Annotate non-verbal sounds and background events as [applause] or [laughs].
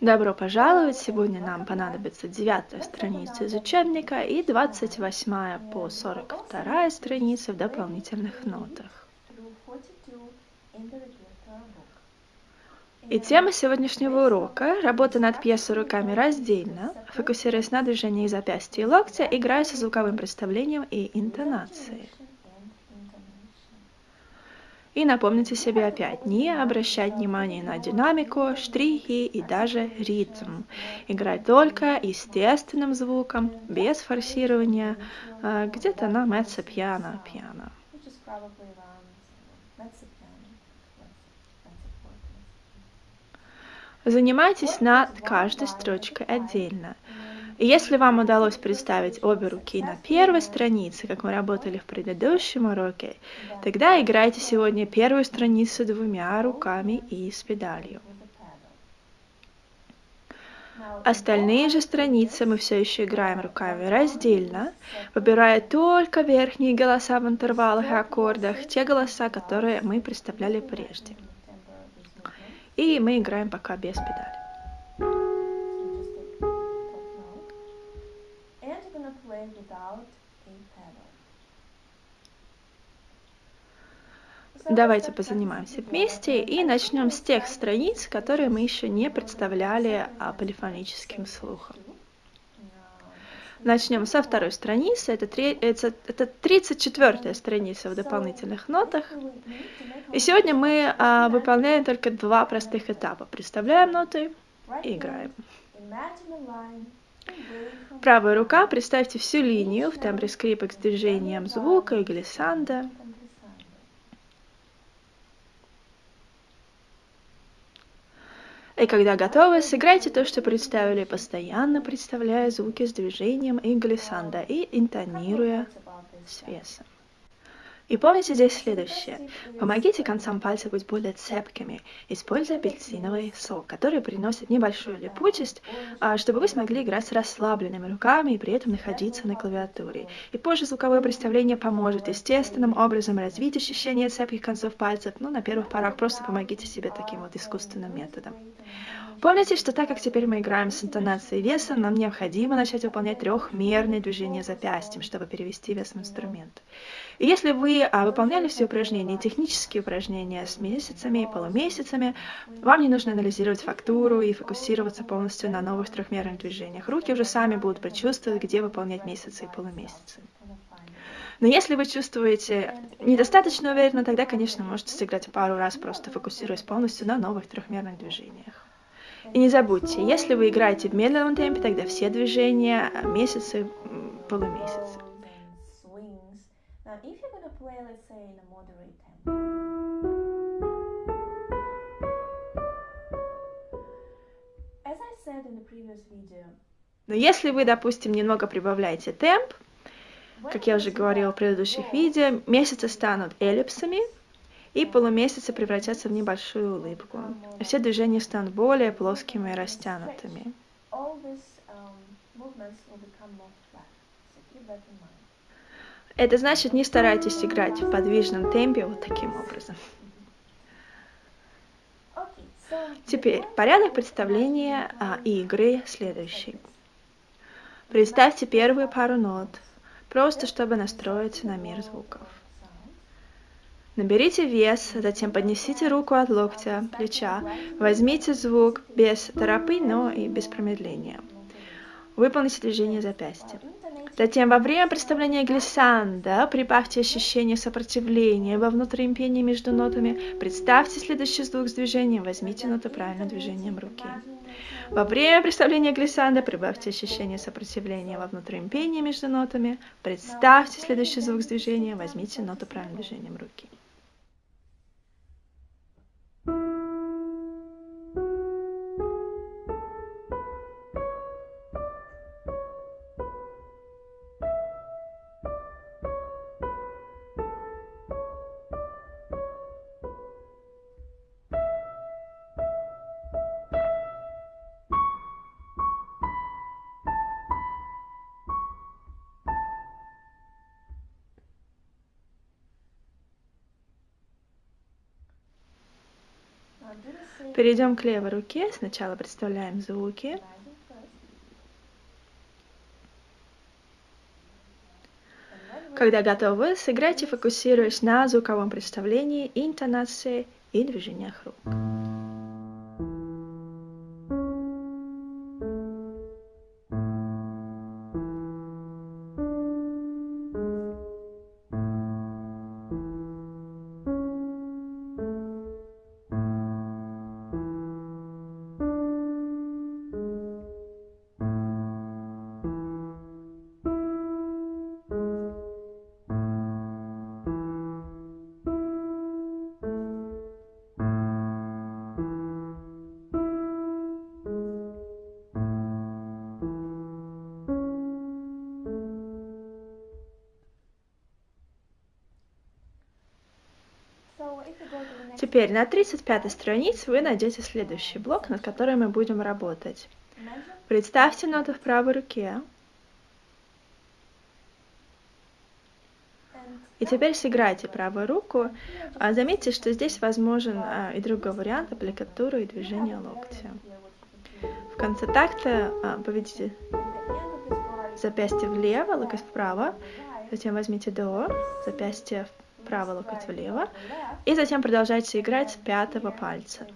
Добро пожаловать! Сегодня нам понадобится девятая страница из учебника и двадцать восьмая по сорок вторая страница в дополнительных нотах. И тема сегодняшнего урока – работа над пьесой руками раздельно, фокусируясь на движении запястья и локтя, играя со звуковым представлением и интонацией. И напомните себе опять, не обращать внимания на динамику, штрихи и даже ритм. Играть только естественным звуком, без форсирования, э, где-то на меццо пьяно, пьяно. Занимайтесь над каждой строчкой отдельно. И если вам удалось представить обе руки на первой странице, как мы работали в предыдущем уроке, тогда играйте сегодня первую страницу двумя руками и с педалью. Остальные же страницы мы все еще играем руками раздельно, выбирая только верхние голоса в интервалах и аккордах, те голоса, которые мы представляли прежде. И мы играем пока без педали. Давайте позанимаемся вместе и начнем с тех страниц, которые мы еще не представляли а, полифоническим слухом. Начнем со второй страницы. Это, это, это 34 страница в дополнительных нотах. И сегодня мы а, выполняем только два простых этапа. Представляем ноты и играем. Правая рука, представьте всю линию в тембре скрипок с движением звука и глиссанда. И когда готовы, сыграйте то, что представили, постоянно представляя звуки с движением и глиссанда и интонируя с весом. И помните здесь следующее. Помогите концам пальцев быть более цепкими, используя апельсиновый сок, который приносит небольшую липучесть, а, чтобы вы смогли играть с расслабленными руками и при этом находиться на клавиатуре. И позже звуковое представление поможет естественным образом развить ощущение цепких концов пальцев, но на первых порах просто помогите себе таким вот искусственным методом. Помните, что так как теперь мы играем с интонацией веса, нам необходимо начать выполнять трехмерные движения запястьем, чтобы перевести вес в инструмент. И если вы а, выполняли все упражнения, технические упражнения с месяцами и полумесяцами, вам не нужно анализировать фактуру и фокусироваться полностью на новых трехмерных движениях. Руки уже сами будут предчувствовать, где выполнять месяцы и полумесяцы. Но если вы чувствуете недостаточно уверенно, тогда, конечно, можете сыграть пару раз, просто фокусируясь полностью на новых трехмерных движениях. И не забудьте, если вы играете в медленном темпе, тогда все движения а, месяцы, полумесяцы. Но если вы, допустим, немного прибавляете темп, как я уже говорила в предыдущих видео, месяцы станут эллипсами, и полумесяцы превратятся в небольшую улыбку. Все движения станут более плоскими и растянутыми. Это значит, не старайтесь играть в подвижном темпе вот таким образом. [laughs] Теперь порядок представления а, игры следующий. Представьте первую пару нот, просто чтобы настроиться на мир звуков. Наберите вес, затем поднесите руку от локтя, плеча, возьмите звук без торопы, но и без промедления. Выполните движение запястья. Затем во время представления глиссанда прибавьте ощущение сопротивления во внутреннем пении между нотами. Представьте следующий звук с движением, возьмите ноту правильным движением руки. Во время представления глиссанда прибавьте ощущение сопротивления во внутреннем пении между нотами. Представьте следующий звук с движением, возьмите ноту правильным движением руки. Перейдем к левой руке. Сначала представляем звуки. Когда готовы, сыграйте, фокусируясь на звуковом представлении, интонации и движениях рук. Теперь на 35 странице вы найдете следующий блок, над которым мы будем работать. Представьте ноты в правой руке. И теперь сыграйте правую руку. А, заметьте, что здесь возможен а, и другой вариант аппликатуры и движения локтя. В конце такта а, поведите запястье влево, локоть вправо, затем возьмите до, запястье правый локоть влево, и затем продолжайте играть с пятого пальца.